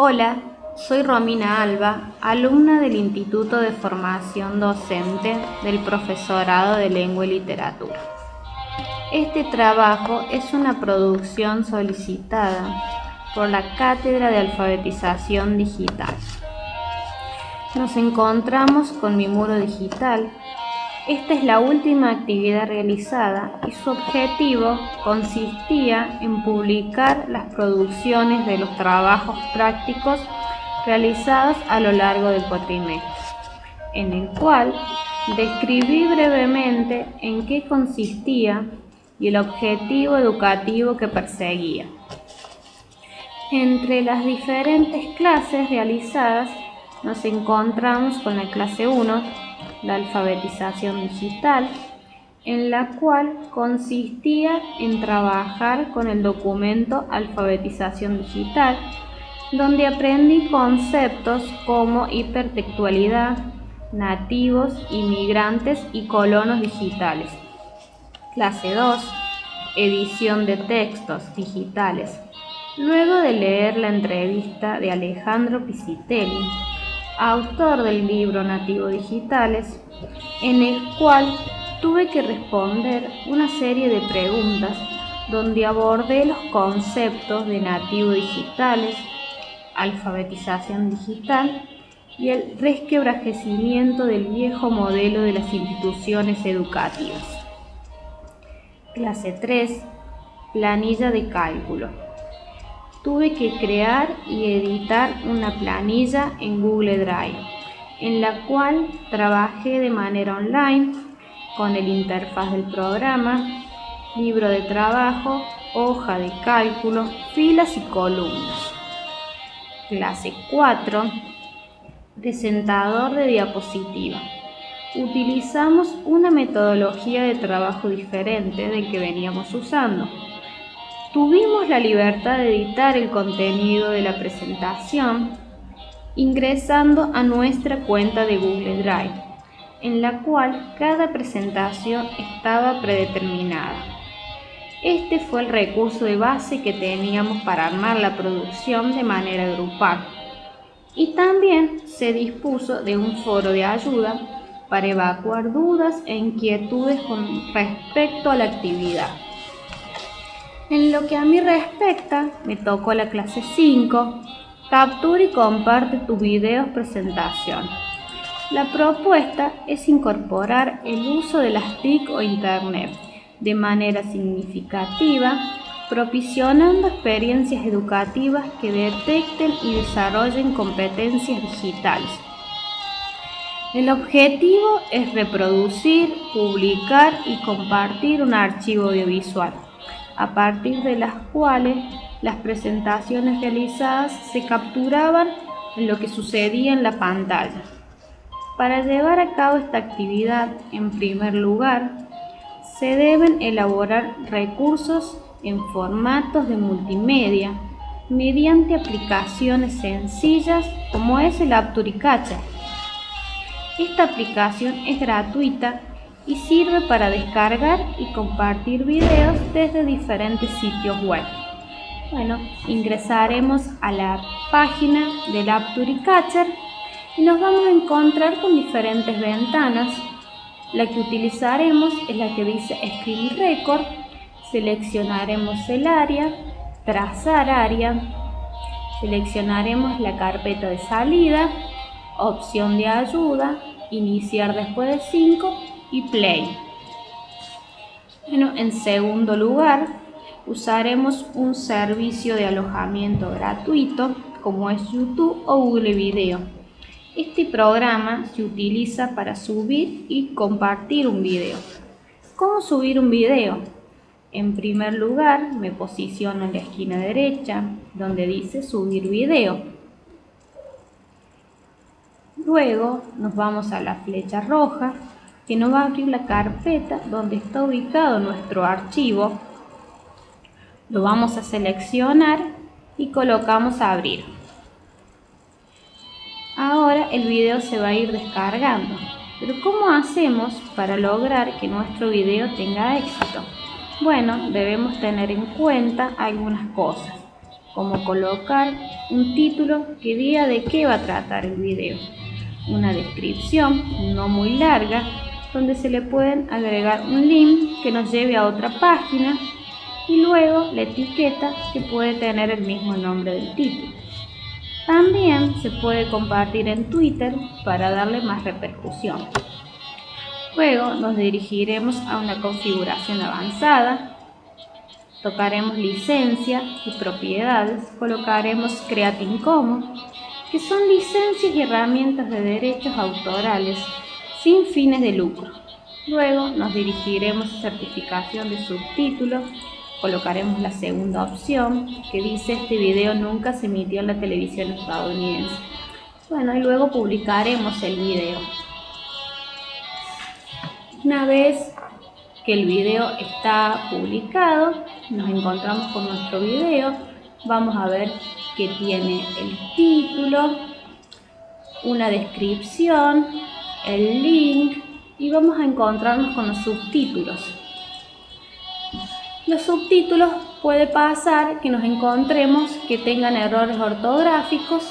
Hola, soy Romina Alba, alumna del Instituto de Formación Docente del Profesorado de Lengua y Literatura. Este trabajo es una producción solicitada por la Cátedra de Alfabetización Digital. Nos encontramos con mi muro digital esta es la última actividad realizada y su objetivo consistía en publicar las producciones de los trabajos prácticos realizados a lo largo del cuatrimestre, en el cual describí brevemente en qué consistía y el objetivo educativo que perseguía. Entre las diferentes clases realizadas nos encontramos con la clase 1, la alfabetización digital, en la cual consistía en trabajar con el documento Alfabetización Digital, donde aprendí conceptos como hipertextualidad, nativos, inmigrantes y colonos digitales. Clase 2. Edición de textos digitales. Luego de leer la entrevista de Alejandro Pisitelli, autor del libro Nativo Digitales, en el cual tuve que responder una serie de preguntas donde abordé los conceptos de nativo digitales, alfabetización digital y el resquebrajecimiento del viejo modelo de las instituciones educativas. Clase 3. Planilla de cálculo tuve que crear y editar una planilla en Google Drive, en la cual trabajé de manera online con el interfaz del programa, libro de trabajo, hoja de cálculo, filas y columnas. Clase 4. Presentador de diapositiva. Utilizamos una metodología de trabajo diferente del que veníamos usando Tuvimos la libertad de editar el contenido de la presentación ingresando a nuestra cuenta de Google Drive, en la cual cada presentación estaba predeterminada. Este fue el recurso de base que teníamos para armar la producción de manera grupal. Y también se dispuso de un foro de ayuda para evacuar dudas e inquietudes con respecto a la actividad. En lo que a mí respecta, me tocó la clase 5, captura y comparte tu video presentación. La propuesta es incorporar el uso de las TIC o Internet de manera significativa, propicionando experiencias educativas que detecten y desarrollen competencias digitales. El objetivo es reproducir, publicar y compartir un archivo audiovisual a partir de las cuales las presentaciones realizadas se capturaban en lo que sucedía en la pantalla. Para llevar a cabo esta actividad, en primer lugar, se deben elaborar recursos en formatos de multimedia mediante aplicaciones sencillas como es el Apturicacha. Esta aplicación es gratuita y sirve para descargar y compartir videos desde diferentes sitios web. Bueno, ingresaremos a la página del Apturicatcher y nos vamos a encontrar con diferentes ventanas. La que utilizaremos es la que dice Screen Record. Seleccionaremos el área, trazar área, seleccionaremos la carpeta de salida, opción de ayuda, iniciar después de 5 y Play. Bueno, en segundo lugar, usaremos un servicio de alojamiento gratuito como es YouTube o Google Video. Este programa se utiliza para subir y compartir un video. ¿Cómo subir un video? En primer lugar, me posiciono en la esquina derecha donde dice subir video. Luego nos vamos a la flecha roja que nos va a abrir la carpeta donde está ubicado nuestro archivo. Lo vamos a seleccionar y colocamos abrir. Ahora el video se va a ir descargando. Pero ¿cómo hacemos para lograr que nuestro video tenga éxito? Bueno, debemos tener en cuenta algunas cosas, como colocar un título que diga de qué va a tratar el video, una descripción no muy larga donde se le pueden agregar un link que nos lleve a otra página y luego la etiqueta que puede tener el mismo nombre del título. También se puede compartir en Twitter para darle más repercusión. Luego nos dirigiremos a una configuración avanzada, tocaremos licencia y propiedades, colocaremos Creative Commons, que son licencias y herramientas de derechos autorales sin fines de lucro. Luego nos dirigiremos a certificación de subtítulos, colocaremos la segunda opción que dice este video nunca se emitió en la televisión estadounidense. Bueno, y luego publicaremos el video. Una vez que el video está publicado, nos encontramos con nuestro video, vamos a ver que tiene el título, una descripción, el link y vamos a encontrarnos con los subtítulos. Los subtítulos puede pasar que nos encontremos que tengan errores ortográficos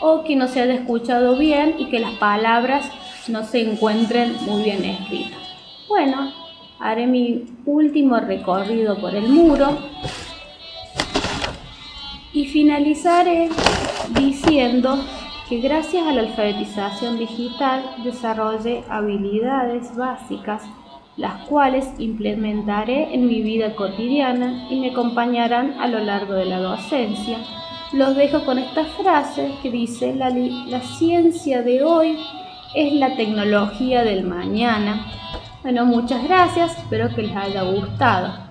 o que no se haya escuchado bien y que las palabras no se encuentren muy bien escritas. Bueno, haré mi último recorrido por el muro y finalizaré diciendo que gracias a la alfabetización digital desarrollé habilidades básicas las cuales implementaré en mi vida cotidiana y me acompañarán a lo largo de la docencia. Los dejo con esta frase que dice, la, la ciencia de hoy es la tecnología del mañana. Bueno, muchas gracias, espero que les haya gustado.